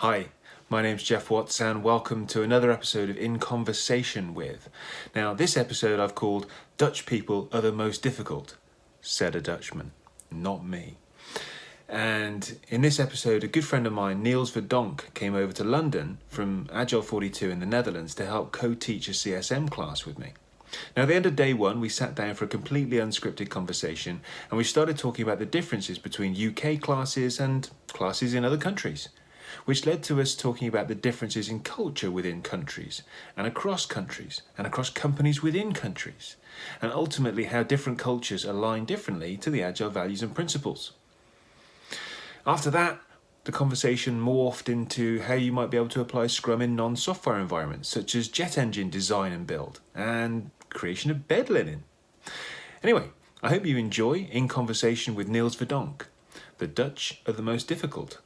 Hi, my name's Geoff Watts and welcome to another episode of In Conversation With. Now, this episode I've called Dutch People Are the Most Difficult, said a Dutchman, not me. And in this episode, a good friend of mine, Niels Verdonk, came over to London from Agile 42 in the Netherlands to help co-teach a CSM class with me. Now, at the end of day one, we sat down for a completely unscripted conversation and we started talking about the differences between UK classes and classes in other countries, which led to us talking about the differences in culture within countries and across countries and across companies within countries, and ultimately how different cultures align differently to the Agile values and principles. After that, the conversation morphed into how you might be able to apply Scrum in non-software environments, such as jet engine design and build, and creation of bed linen. Anyway, I hope you enjoy In Conversation with Niels Verdonk. The Dutch are the most difficult,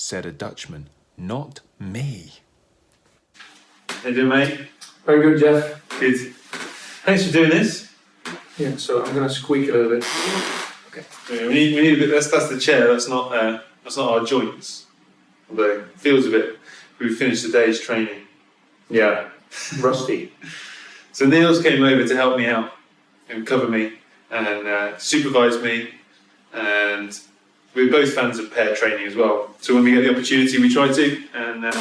said a Dutchman, not me. How you doing, mate? Very good, Geoff. Good. Thanks for doing this. Yeah, so I'm gonna squeak a little bit. Yeah, we need, we need a bit. That's that's the chair. That's not uh, that's not our joints. Although it feels a bit. we've finished the day's training. Yeah, rusty. So Niels came over to help me out and cover me and uh, supervise me, and we're both fans of pair training as well. So when we get the opportunity, we try to. And uh,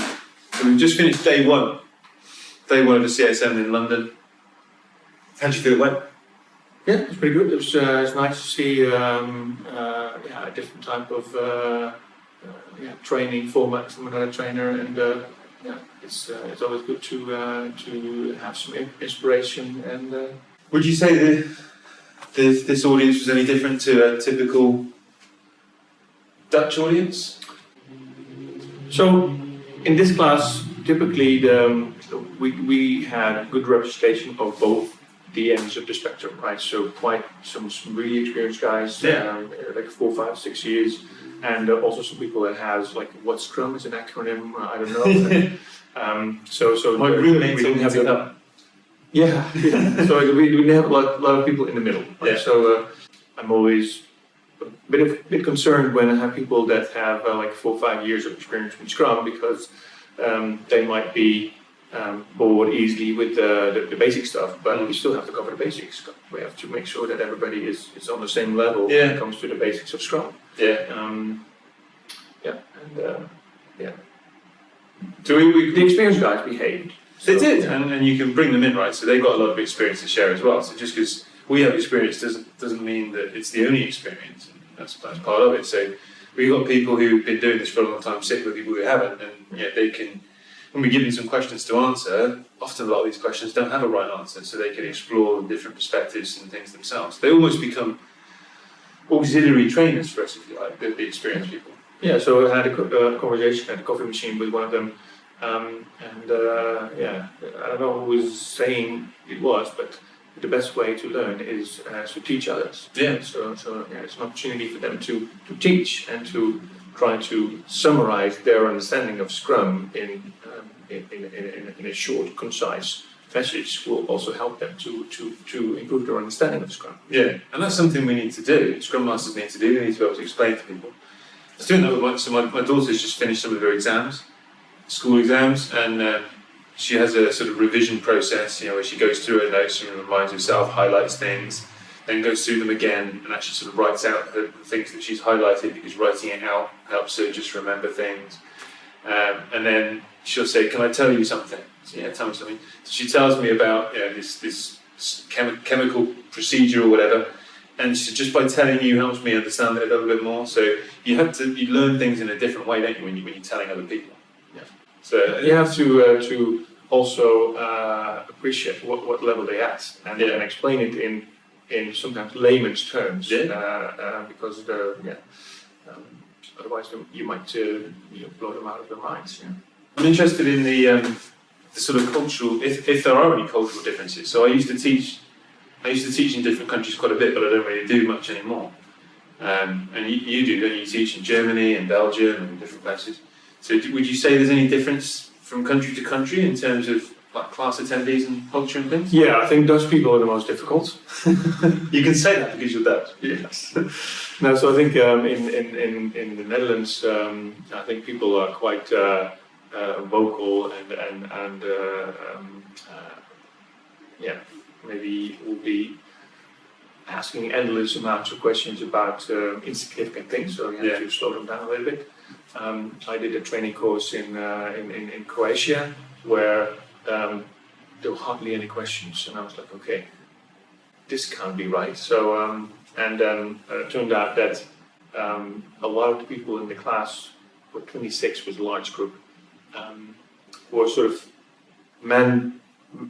so we've just finished day one, day one of the CSM in London. How do you feel it went? Yeah, it's pretty good. It was uh, it's nice to see um, uh, yeah, a different type of uh, uh, yeah, training format from another trainer, and uh, yeah, it's uh, it's always good to uh, to have some inspiration and. Uh, Would you say that this, this audience was any different to a typical Dutch audience? So, in this class, typically the, we, we had a good representation of both the ends of the spectrum, right? So quite some, some really experienced guys, Yeah. um, like four, five, six years, and uh, also some people that has like what Scrum is an acronym, uh, I don't know. um, so so My the- roommate we didn't have yeah, yeah. so we, we didn't have a lot, lot of people in the middle. Right? Yeah. So uh, I'm always bit of, bit concerned when I have people that have uh, like four or five years of experience with Scrum because um, they might be um, bored easily with the, the, the basic stuff, but we still have to cover the basics. We have to make sure that everybody is, is on the same level when Yeah. it comes to the basics of Scrum. Yeah. Um, yeah, and uh, yeah, So we, we, the experienced guys behaved. They did, yeah. and, and you can bring them in, right? So they've got a lot of experience to share as well. So just because we have experience doesn't doesn't mean that it's the only experience. And that's that's part of it. So we've got people who've been doing this for a long time, sit with people who haven't, and yet they can. When we give them some questions to answer, often a lot of these questions don't have a right answer, so they can explore different perspectives and things themselves. They almost become auxiliary trainers for us, if you like, the, the experienced people. Yeah, so I had a uh, conversation at the coffee machine with one of them, um, and uh, yeah, I don't know who was saying it was, but the best way to learn is uh, to teach others. Yeah. So, so yeah, it's an opportunity for them to, to teach and to try to summarize their understanding of Scrum in um, in, in, in, in a short, concise message will also help them to, to, to improve their understanding of Scrum. Yeah, and that's something we need to do. Scrum Masters need to do. They need to be able to explain to people. I was doing that with my, so my, my daughter's just finished some of her exams, school exams, and uh, she has a sort of revision process, you know, where she goes through her notes and reminds herself, highlights things, then goes through them again and actually sort of writes out the, things that she's highlighted because writing it out helps her just remember things. Um, and then she'll say, "Can I tell you something?" So, yeah, tell me something. So she tells me about you know, this this chemi- chemical procedure or whatever, and she, just by telling you helps me understand it a little bit more. So you have to you learn things in a different way, don't you, when you when you're telling other people? Yeah. So You have to uh, to also uh, appreciate what, what level they at and, Yeah. and explain it in in sometimes layman's terms. Yeah. Uh, uh, because the yeah, um, otherwise you might uh, you know, blow them out of their minds. Yeah. I'm interested in the, um, the sort of cultural, if, if there are any cultural differences. So I used to teach, I used to teach in different countries quite a bit, but I don't really do much anymore. Um, and you, you do, don't you? You teach in Germany and Belgium and different places. So do, would you say there's any difference from country to country in terms of like class attendees and culture and things? Yeah, I think Dutch people are the most difficult. You can say that because you're Dutch. Yes. no, so I think um, in, in, in, in the Netherlands, um, I think people are quite uh, uh, vocal and and and uh, um, uh, yeah, maybe will be asking endless amounts of questions about uh, insignificant things. So you have Yeah. to slow them down a little bit. Um, I did a training course in uh, in, in, in Croatia where um, there were hardly any questions, and I was like, okay, this can't be right. So, um, and then uh, it turned out that um, a lot of the people in the class, well, 26 was a large group, um, were sort of men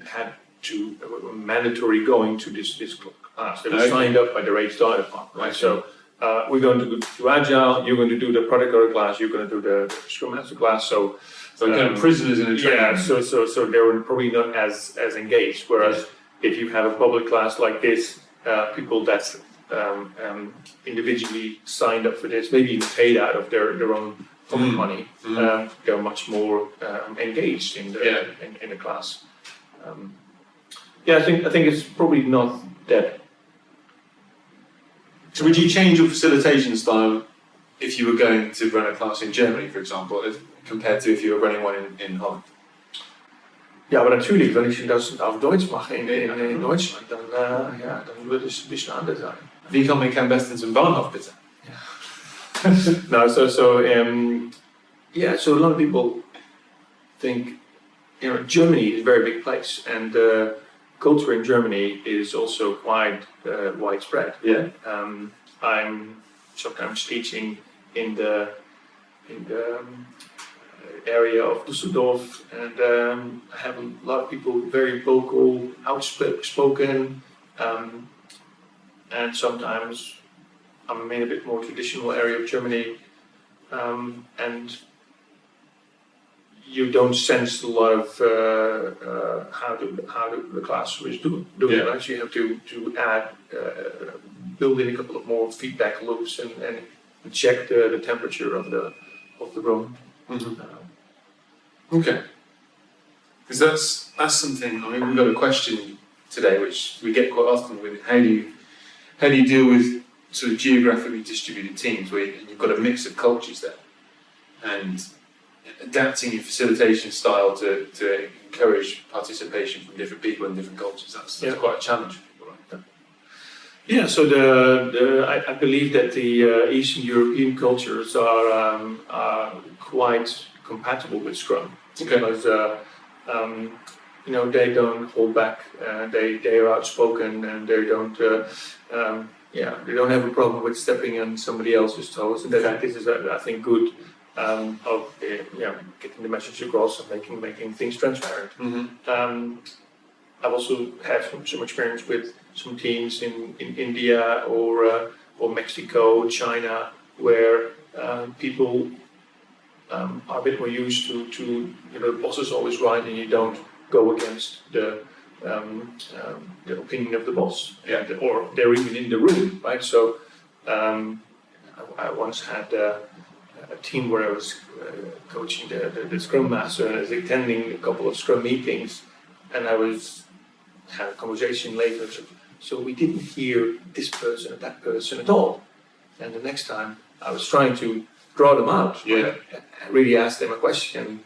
had to were mandatory going to this this class. They were Okay. signed up by the HR department, right? So. Uh, we're going to do, agile. You're going to do the product owner class. You're going to do the, Scrum Master class. So So kind Um, of prisoners in a train. yeah, so so so they're probably not as as engaged. Whereas if you have a public class like this, uh, people that um, um, individually signed up for this, maybe even paid out of their their own Mm. money, Mm. um, they're much more um, engaged in the Yeah. in, in the class. Um, yeah, I think I think it's probably not that. So would you change your facilitation style if you were going to run a class in Germany, for example, as, compared to if you were running one in, in Holland? Ja, aber natürlich, wenn ich das auf Deutsch mache in, in, in Deutschland, dann, äh, ja, dann würde es ein bisschen anders sein. Wie komme ich am besten zum Bahnhof, bitte? no, so so um, yeah, so a lot of people think you know Germany is a very big place, and uh, culture in Germany is also quite uh, widespread. Yeah. Um, I'm sometimes teaching in the in the um, area of Düsseldorf, and um, I have a lot of people very vocal, outspoken, um, and sometimes I'm in a bit more traditional area of Germany, um, and you don't sense a lot of uh, uh, how the how the, the classroom is do, doing. Yeah. Right, so you have to to add, uh, build in a couple of more feedback loops and, and check the, the temperature of the of the room. Mm-hmm. Uh, Okay. Because that's that's something. I mean, we've got a question today, which we get quite often with how do you how do you deal with sort of geographically distributed teams where you- you've got a mix of cultures there, and adapting your facilitation style to, to encourage participation from different people and different cultures. That's, that's Yeah. quite a challenge for people, right? Yeah, so the, the I, I believe that the uh, Eastern European cultures are, um, are quite compatible with Scrum Okay. because uh, um, you know they don't hold back, uh, they they are outspoken and they don't uh, um, yeah they don't have a problem with stepping on somebody else's toes, and that Okay. this is I think good um, of uh, yeah getting the message across and making making things transparent. Mm-hmm. Um, I've also had some, some experience with some teams in, in India or uh, or Mexico, China, where um, people um, are a bit more used to, to you know the boss is always right and you don't go against the um, um, the opinion of the boss, Yeah. and, or they're even in the room, right? So um, I, I once had. Uh, a team where I was uh, coaching the, the, the Scrum Master and I was attending a couple of Scrum meetings, and I was had a conversation later. So, so we didn't hear this person or that person at all. And the next time, I was trying to draw them out. Yeah. I really asked them a question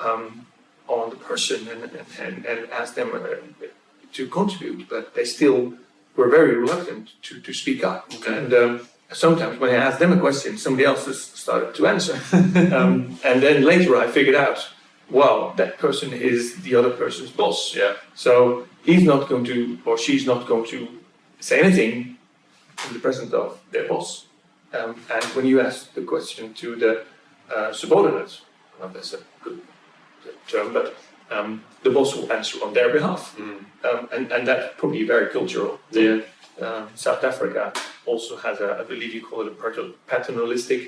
um, on the person and, and, and asked them uh, to contribute, but they still were very reluctant to, to speak up. Okay. And um, sometimes when I asked them a question, somebody else just started to answer. um, and then later I figured out, well, that person is the other person's boss. Yeah. So he's not going to, or she's not going to say anything in the presence of their boss. Um, and when you ask the question to the uh, subordinate, well, that's a good term, but um, the boss will answer on their behalf. Mm. Um, and, and that's probably very cultural. Yeah. Um, South Africa also has a, I believe you call it a paternalistic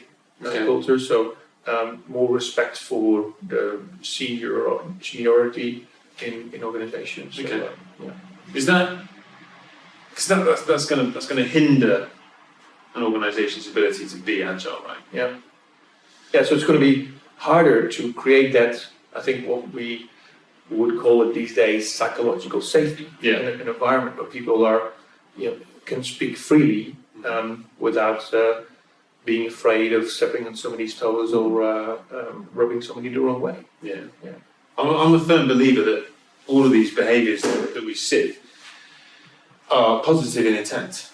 uh, Okay. culture, so um, more respect for the senior or seniority in, in organizations. So, Okay. uh, yeah. Is that because that, that's that's going to that's going to hinder an organisation's ability to be agile, right? Yeah. Yeah, so it's going to be harder to create that. I think what we we would call it these days psychological safety. Yeah. An, an environment where people are, you know, can speak freely um, without uh, being afraid of stepping on somebody's toes or uh, um, rubbing somebody the wrong way. Yeah. Yeah. I'm, I'm a firm believer that all of these behaviours that, that we see are positive in intent.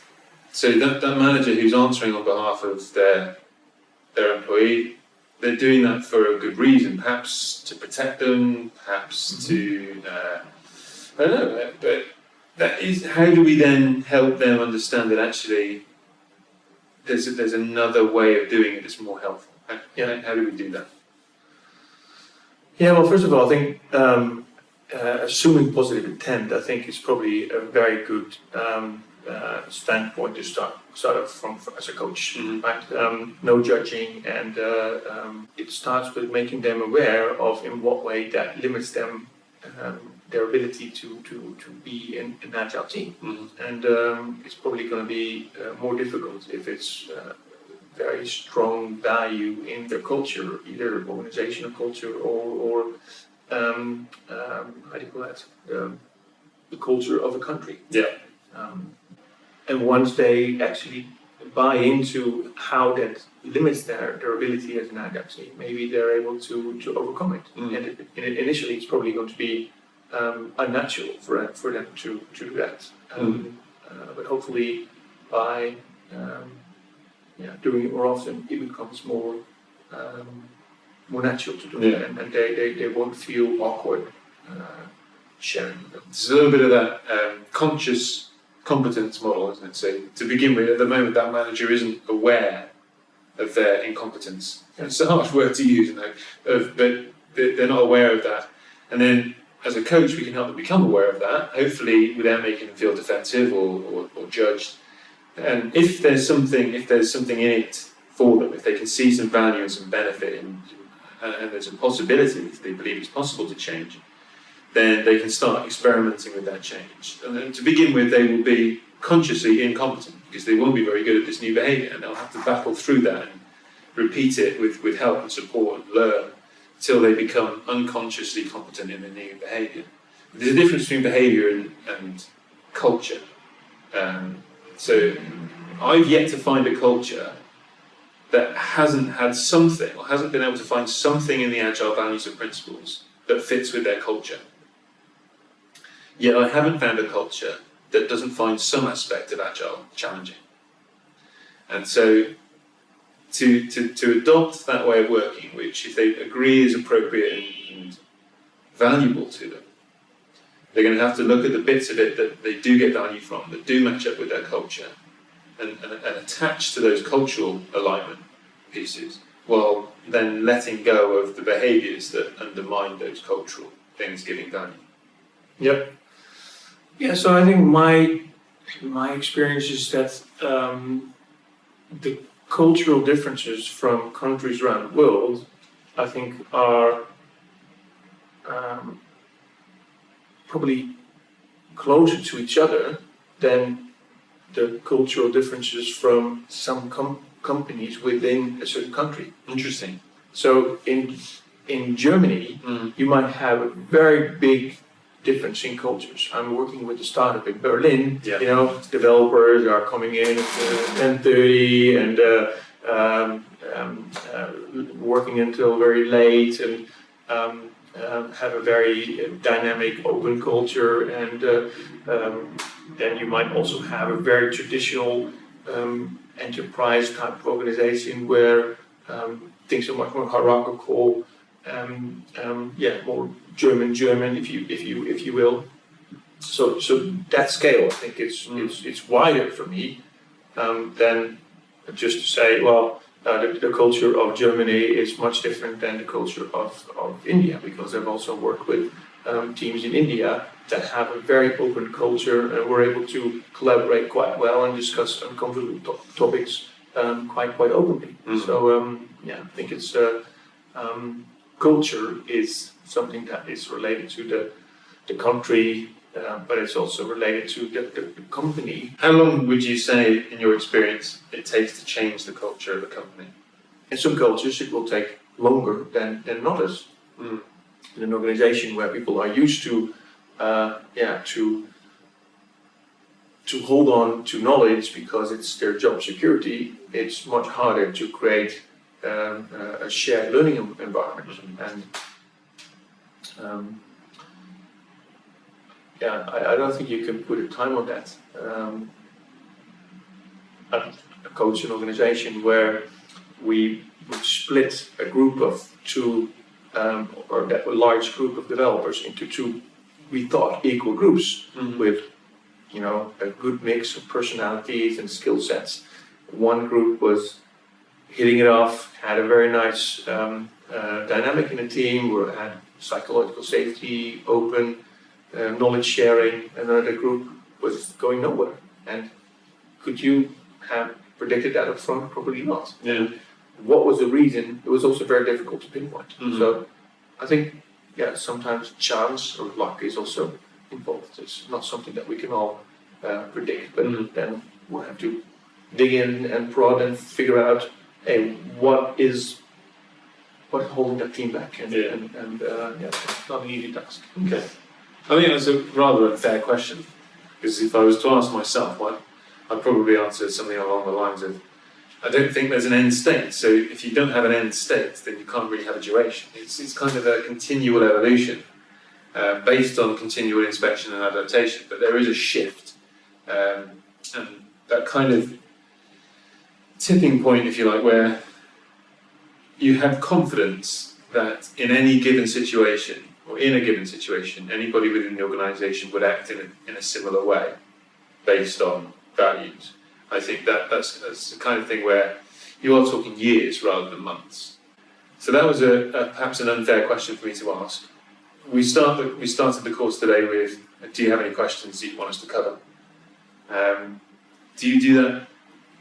So that, that manager who's answering on behalf of their their employee, they're doing that for a good reason, perhaps to protect them, perhaps to uh, I don't know, but that is how do we then help them understand that actually there's there's another way of doing it that's more helpful. How, Yeah. how do we do that? Yeah, well, first of all, I think um, uh, assuming positive intent, I think is probably a very good um, uh, standpoint to start start off from as a coach. Mhm. Right? Um, no judging, and uh, um, it starts with making them aware of in what way that limits them um, their ability to to to be in an agile team. Mhm. And um, it's probably going to be uh, more difficult if it's uh, very strong value in their culture, either organizational culture or, or um, um, how do you call that? The culture of a country. Yeah. Um, and once they actually buy into how that limits their, their ability as an team, maybe they're able to, to overcome it. Mm. And it, in- initially, it's probably going to be um, unnatural for, for them to, to do that. Um, uh, but hopefully, by um, yeah, doing it more often, it becomes more um, more natural to do Yeah. it, and, and they, they, they won't feel awkward uh, sharing them. There's a little bit of that um, conscious competence model, isn't it? So to begin with, at the moment, that manager isn't aware of their incompetence. It's a harsh word to use, you know, of, but they- they're not aware of that. And then, as a coach, we can help them become aware of that. Hopefully, without making them feel defensive or, or, or judged. And if there's something, if there's something in it for them, if they can see some value and some benefit, in, and, and there's a possibility, if they believe it's possible to change, then they can start experimenting with that change. And to begin with, they will be consciously incompetent because they won't be very good at this new behaviour and they'll have to battle through that and repeat it with, with help and support and learn until they become unconsciously competent in the new behaviour. There's a difference between behaviour and, and culture. Um, so I've yet to find a culture that hasn't had something or hasn't been able to find something in the agile values and principles that fits with their culture. Yet I haven't found a culture that doesn't find some aspect of agile challenging. And so to, to, to adopt that way of working, which if they agree is appropriate and, valuable to them, they're going to have to look at the bits of it that they do get value from, that do match up with their culture, and, and, and attach to those cultural alignment pieces, while then letting go of the behaviours that undermine those cultural things giving value. Yep. Yeah, so I think my my experience is that um, the cultural differences from countries around the world, I think, are um, probably closer to each other than the cultural differences from some com- companies within a certain country. Interesting. So in in Germany, Mm. you might have a very big difference in cultures. I'm working with a startup in Berlin. Yeah. You know, developers are coming in at uh, 10:30 and uh, um, um, uh, working until very late and um, um, have a very dynamic, open culture. And uh, um, then you might also have a very traditional um, enterprise type of organization where um, things are much more hierarchical. Um, um, yeah, more German, German, if you if you if you will. So so that scale, I think it's Mm. it's it's wider for me um, than just to say, well, uh, the, the culture of Germany is much different than the culture of, of India, because I've also worked with um, teams in India that have a very open culture and we're able to collaborate quite well and discuss uncomfortable to- topics um, quite quite openly. Mhm. So um, yeah, I think it's uh, um, culture is something that is related to the the country, uh, but it's also related to the, the, the company. How long would you say, in your experience, it takes to change the culture of a company? In some cultures, it will take longer than than others. Mm. in an organization where people are used to, uh, yeah, to to hold on to knowledge because it's their job security, it's much harder to create um, a shared learning environment. And um, yeah, I, I, don't think you can put a time on that. Um, I coach an organization where we split a group of two, um, or that a large group of developers into two, we thought equal groups mm-hmm. with you know, a good mix of personalities and skill sets. One group was hitting it off, had a very nice um, uh, dynamic in the team, We had psychological safety, open, uh, knowledge sharing. And another group was going nowhere. And could you have predicted that up front? Probably not. Yeah. What was the reason? It was also very difficult to pinpoint. Mm-hmm. So I think, yeah, sometimes chance or luck is also involved. It's not something that we can all uh, predict, but mm. then we'll have to dig in and prod and figure out, hey, what is what's holding that team back? And, yeah. and, and uh, yeah, it's not an easy task. Okay. I think that's a rather unfair question because if I was to ask myself, what I'd probably answer something along the lines of, I don't think there's an end state. So if you don't have an end state, then you can't really have a duration. It's, it's kind of a continual evolution uh, based on continual inspection and adaptation, but there is a shift. Um, and that kind of tipping point, if you like, where you have confidence that in any given situation, or in a given situation, anybody within the organisation would act in a, in a similar way based on values. I think that that's, that's the kind of thing where you are talking years rather than months. So that was a, a perhaps an unfair question for me to ask we start the, we started the course today with do you have any questions that you want us to cover? Um, do you do that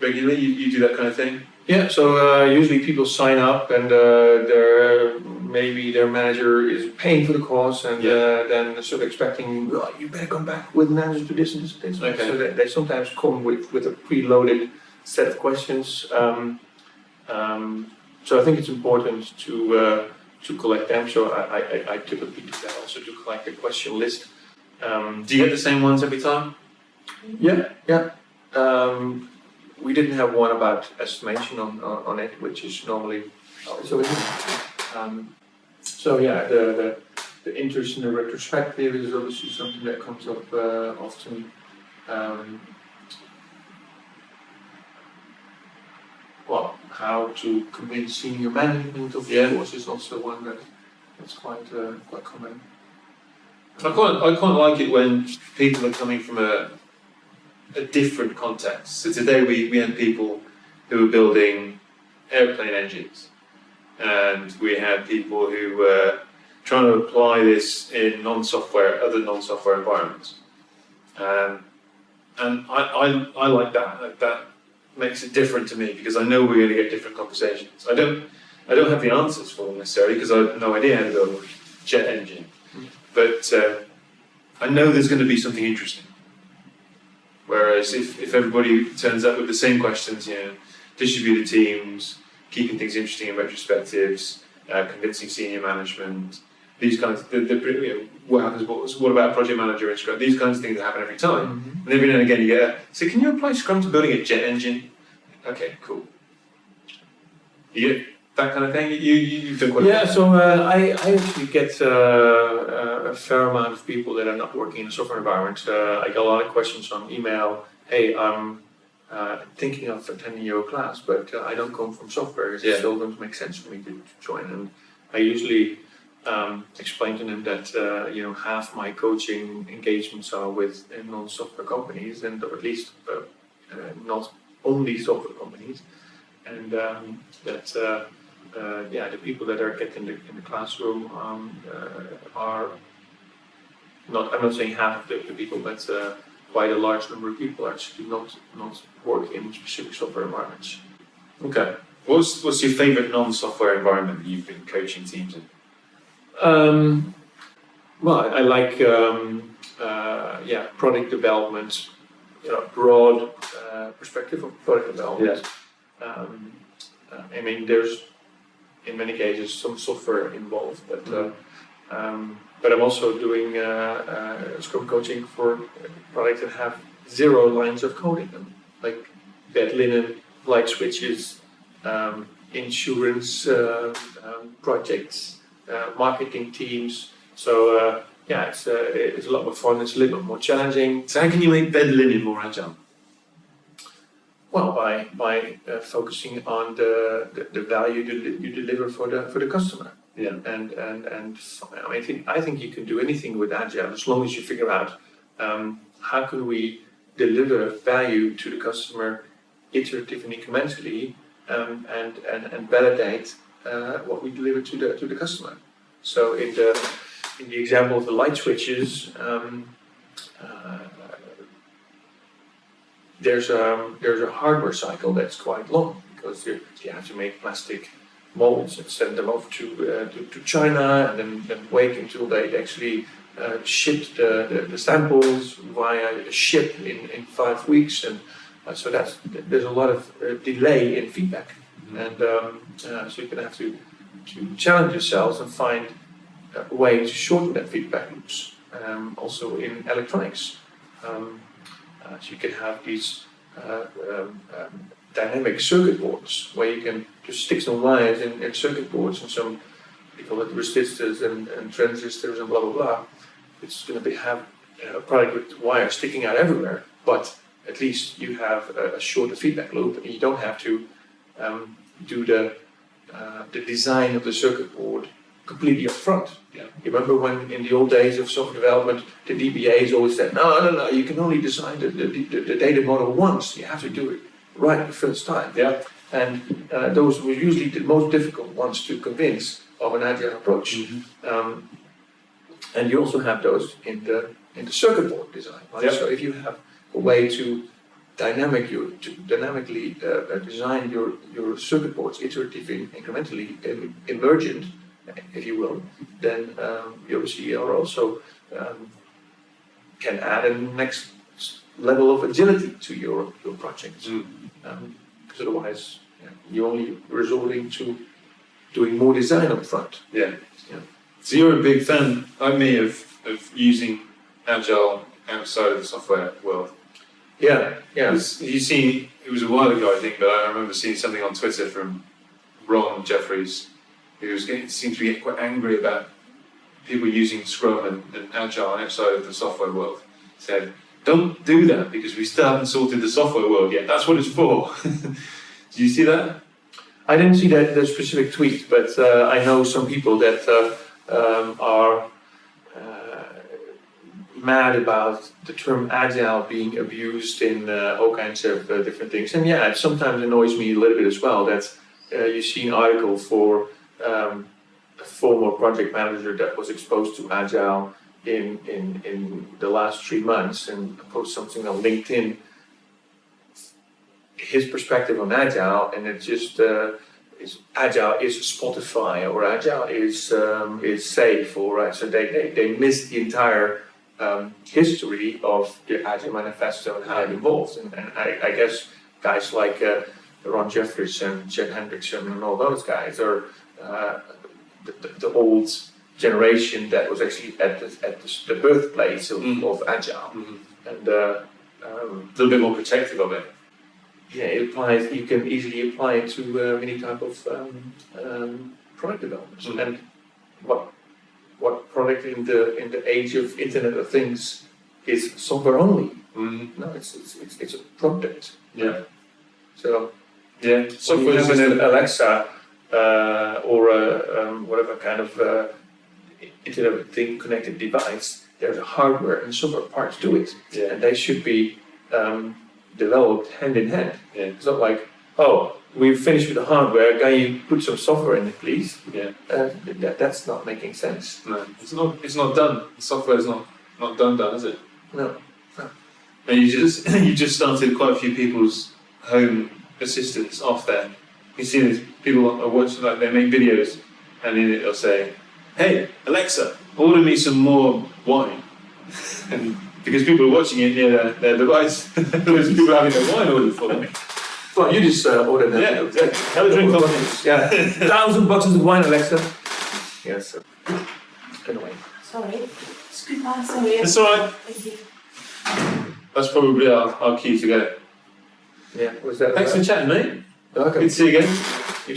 regularly? You, you do that kind of thing? Yeah, so uh, usually people sign up and uh, their maybe their manager is paying for the course and yeah. uh, then sort of expecting oh, you better come back with an answer to this and this. And this. Okay. So they, they, sometimes come with, with a preloaded set of questions. Um, um, so I think it's important to uh, to collect them. So I, I, I typically do that also to collect a question list. Um, do you get the same ones every time? Yeah, yeah. Um, we didn't have one about estimation on, on, on it, which is normally so. Um, so yeah, the, the, the interest in the retrospective is obviously something that comes up uh, often. Um, well, how to convince senior management of yeah. course is also one that that's quite uh, quite common. I quite I quite like it when people are coming from a a different context. So today we, we had people who were building airplane engines, and we had people who were trying to apply this in non-software, other non-software environments. Um, and I, I, I like that. Like that makes it different to me because I know we're going to get different conversations. I don't, I don't have the answers for them necessarily because I have no idea how to build a jet engine. But uh, I know there's going to be something interesting. Whereas if, if everybody turns up with the same questions, you know, distributed teams, keeping things interesting in retrospectives, uh, convincing senior management, these kinds of, the, the, you know, what happens, what, what about project manager in Scrum, these kinds of things that happen every time. Mm-hmm. And every now and again you get, a, so can you apply Scrum to building a jet engine? Okay, cool. You get that kind of thing? You, you, you quite Yeah, so uh, I, I actually get uh, uh, a fair amount of people that are not working in a software environment. Uh, I get a lot of questions on email. Hey, I'm uh, thinking of attending your class, but uh, I don't come from software. It yeah. still doesn't make sense for me to join. And I usually um, explain to them that uh, you know half my coaching engagements are with non-software companies, and or at least uh, uh, not only software companies, and um, that uh, uh, yeah, the people that are getting the, in the classroom um, are not. I'm not saying half of the, the people, but quite a large number of people actually not not work in specific software environments. Okay. What's what's your favorite non-software environment that you've been coaching teams in? Um, well, I, I like um, uh, yeah product development, you know, broad uh, perspective of product development. Yeah. Um, uh, I mean, there's in many cases some software involved, but uh, Um, but I'm also doing uh, uh, Scrum coaching for products that have zero lines of code in them, like bed linen, light switches, um, insurance um, projects, marketing teams. So yeah, it's it's a lot more fun. It's a little bit more challenging. So how can you make bed linen more agile? Well, by by uh, focusing on the, the, the value you, you deliver for the for the customer. Yeah. And and and I, mean, I think I think you can do anything with agile as long as you figure out um, how can we deliver value to the customer iteratively and incrementally um, and, and and validate uh, what we deliver to the to the customer. So in the in the example of the light switches. Um, uh, there's a there's a hardware cycle that's quite long because you, you have to make plastic molds and send them off to uh, to, to, China and then, then wait until they actually uh, ship the, the, the, samples via a ship in, in five weeks and uh, so that's there's a lot of uh, delay in feedback mm-hmm. and um, uh, so you're gonna have to to challenge yourselves and find a way to shorten that feedback loops um, also in electronics. Um, uh, so you can have these uh, um, um, dynamic circuit boards where you can just stick some wires in, in circuit boards and some, we call it resistors and, and transistors and blah blah blah. It's going to be have a product with wires sticking out everywhere, but at least you have a, a shorter feedback loop and you don't have to um, do the uh, the design of the circuit board completely upfront. Yeah. You remember when in the old days of software development, the DBAs always said, no, no, no, you can only design the, the, the, the data model once. You have to do it right the first time. Yeah. And uh, those were usually the most difficult ones to convince of an agile approach. Mm-hmm. Um, and you also have those in the in the circuit board design. Right? Yeah. So if you have a way to dynamic you to dynamically uh, design your your circuit boards iteratively, incrementally, emergent, if you will, then um, you obviously are also um, can add a next level of agility to your, your projects. Mm. Um, because otherwise, yeah, you're only resorting to doing more design up front. Yeah. Yeah. So you're a big fan, like me, of, of using Agile outside of the software world. Yeah, yeah. You seen, it was a while ago, I think, but I remember seeing something on Twitter from Ron Jeffries, who seemed to be quite angry about people using Scrum and, and Agile outside of the software world. Said, don't do that because we still haven't sorted the software world yet. That's what it's for. Do you see that? I didn't see that the specific tweet, but uh, I know some people that uh, um, are uh, mad about the term agile being abused in uh, all kinds of uh, different things. And yeah, it sometimes annoys me a little bit as well that uh, you see an article for um, a former project manager that was exposed to agile in, in, in the last three months and post something on LinkedIn, his perspective on agile, and it just uh, is agile is Spotify or agile is um, is SAFe or right. So they, they, they missed the entire um, history of the agile manifesto and how it evolved. And, and I, I guess guys like uh, Ron Jeffries and Chet Hendrickson and all those guys are uh, the, the, the old generation that was actually at the, at the, the birthplace of, Mm. of agile, Mhm. and uh, um, A little bit more protective of it. yeah, it applies. You can easily apply it to uh, any type of um, um, product development. Mm. And what what product in the in the age of Internet of Things is software only? Mm. No, it's it's it's, it's a product. Yeah. So Yeah. when you have is an Alexa uh, or a, um, whatever kind of uh, Internet of Thing connected device, there's a hardware and software parts to it, yeah. and they should be um, developed hand in hand. Yeah. It's not like, oh, we've finished with the hardware, can you put some software in it, please? Yeah. Uh, that, that's not making sense. No, it's not. It's not done. The software is not not done. Done, is it? No. And you just you just started quite a few people's home assistants off there. You see these people are watching like they make videos, and in it they'll say, "Hey Alexa, order me some more wine," and because people are watching it near their, their device, there's people having their wine ordered for them. Well, you just uh, ordered that. Yeah, exactly. Have a drink of it. Yeah, thousand boxes of wine, Alexa. Yes. annoying. Sorry. Excuse sorry. It's all right. Thank you. That's probably our, our key to go. Yeah, was that? Thanks for chatting, mate. Okay. Good to see you again. You